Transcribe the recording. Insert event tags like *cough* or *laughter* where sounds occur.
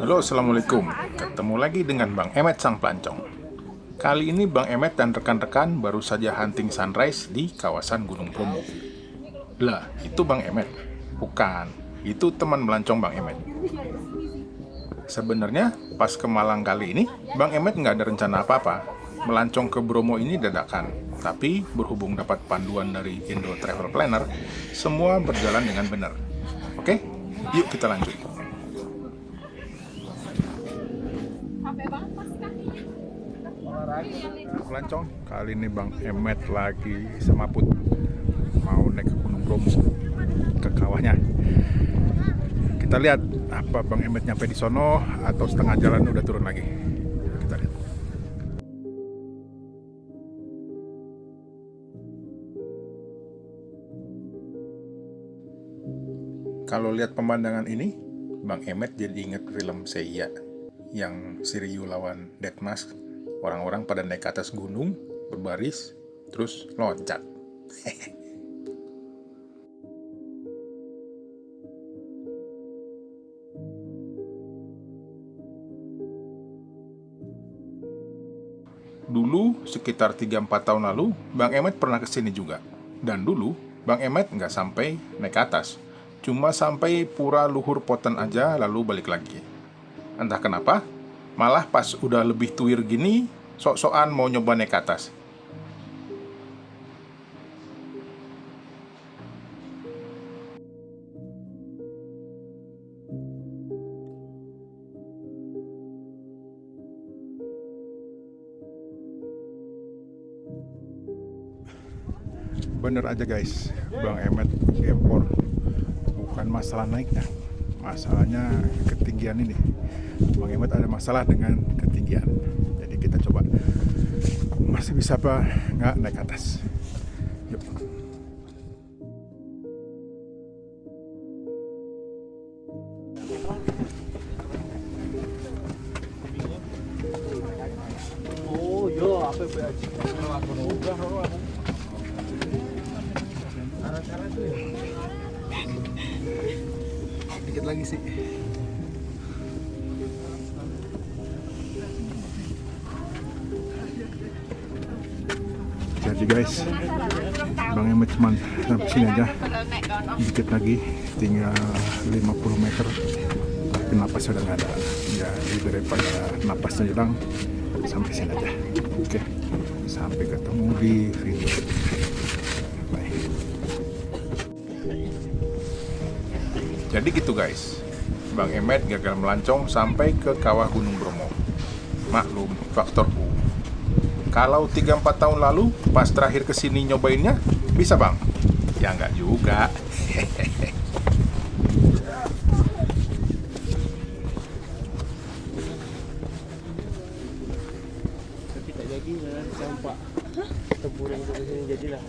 Halo Assalamualaikum. Ketemu lagi dengan Bang Emet Sang Pelancong. Kali ini Bang Emet dan rekan-rekan baru saja hunting sunrise di kawasan Gunung Bromo. Lah, itu Bang Emet? Bukan, itu teman melancong Bang Emet. Sebenarnya pas ke Malang kali ini Bang Emet nggak ada rencana apa-apa. Melancong ke Bromo ini dadakan. Tapi berhubung dapat panduan dari Indo Travel Planner Semua berjalan dengan benar. Oke, yuk kita lanjut Pelancong, kali ini Bang Emet lagi semaput Mau naik ke Gunung Bromo Ke kawahnya. Kita lihat apa Bang Emet nyampe di sono Atau setengah jalan udah turun lagi. Kita lihat. Kalau lihat pemandangan ini Bang Emet jadi inget film Seiya yang Siriyu lawan Deadmask orang-orang pada naik ke atas gunung berbaris terus loncat *laughs* Dulu, sekitar 3-4 tahun lalu, Bang Emet pernah ke sini juga. Dan dulu, Bang Emet nggak sampai naik ke atas. Cuma sampai pura luhur poten aja lalu balik lagi. Entah kenapa, malah pas udah lebih tuir gini, sok-sokan mau nyoba naik ke atas. Bener aja guys, Bang Emet gempor bukan masalah naiknya, masalahnya ketinggian ini. Bang Emet ada masalah dengan ketinggian. Jadi kita coba masih bisa apa nggak naik atas. Yuk. Oh, yo, apa ya? Lagi sih. Jadi guys, Bang Emet cuman sampai sini aja. Dikit lagi, tinggal 50 meter. Tapi napas sudah nggak ada. Jadi daripada napasnya hilang, sampai sini aja. Oke, sampai ketemu di video. Bye. Jadi gitu guys, Bang Emet gagal melancong sampai ke kawah Gunung Bromo. Maklum, faktor U. Kalau 3-4 tahun lalu, pas terakhir ke sini nyobainnya, bisa bang? Ya nggak juga. Tapi tak jadi campak. Ke sini jadilah.